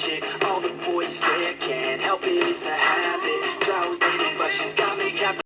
magic All the boys there can't help it, it's a habit.